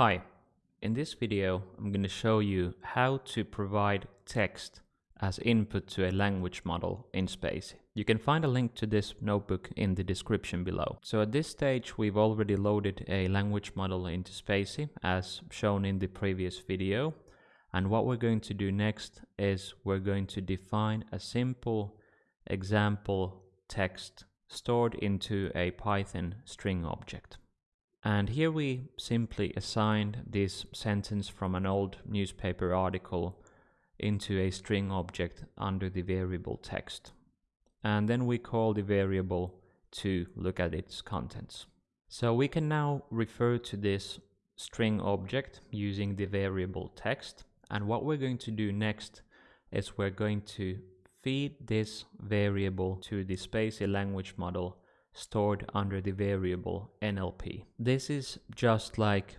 Hi, in this video I'm going to show you how to provide text as input to a language model in spaCy. You can find a link to this notebook in the description below. So at this stage we've already loaded a language model into spaCy as shown in the previous video and what we're going to do next is we're going to define a simple example text stored into a Python string object. And here we simply assigned this sentence from an old newspaper article into a string object under the variable text. And then we call the variable to look at its contents. So we can now refer to this string object using the variable text. And what we're going to do next is we're going to feed this variable to the spaCy language model stored under the variable NLP. This is just like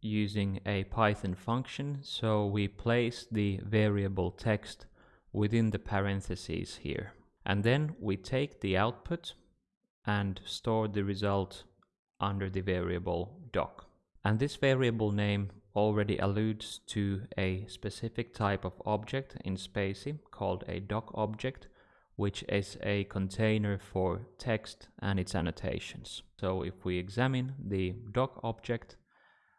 using a Python function, so we place the variable text within the parentheses here. And then we take the output and store the result under the variable doc. And this variable name already alludes to a specific type of object in spaCy called a doc object which is a container for text and its annotations. So if we examine the doc object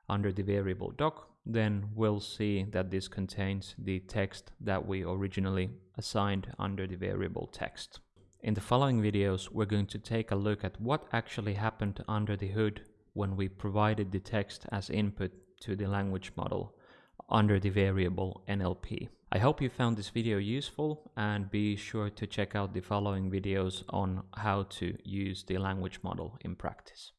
under the variable doc, then we'll see that this contains the text that we originally assigned under the variable text. In the following videos, we're going to take a look at what actually happened under the hood when we provided the text as input to the language model under the variable NLP. I hope you found this video useful and be sure to check out the following videos on how to use the language model in practice.